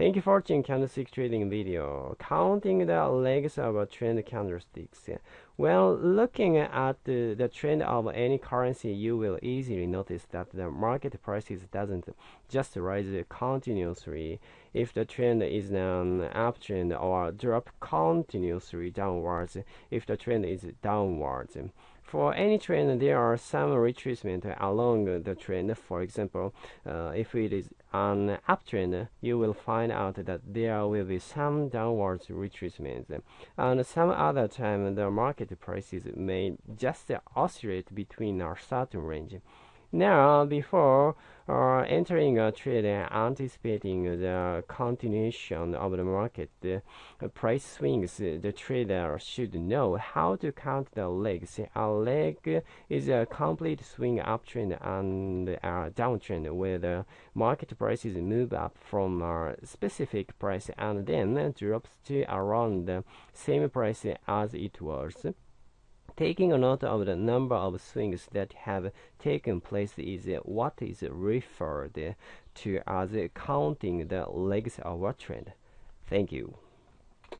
Thank you for watching candlestick trading video. Counting the legs of a trend candlesticks. When looking at the, the trend of any currency, you will easily notice that the market prices doesn't just rise continuously. If the trend is an uptrend or drop continuously downwards, if the trend is downwards. For any trend, there are some retracement along the trend. For example, uh, if it is an uptrend, you will find out that there will be some downwards retracement. And some other time, the market prices may just oscillate between a certain range. Now, before uh, entering a trade and anticipating the continuation of the market the price swings, the trader should know how to count the legs. A leg is a complete swing uptrend and a downtrend where the market prices move up from a specific price and then drops to around the same price as it was. Taking a note of the number of swings that have taken place is what is referred to as counting the legs of a trend. Thank you.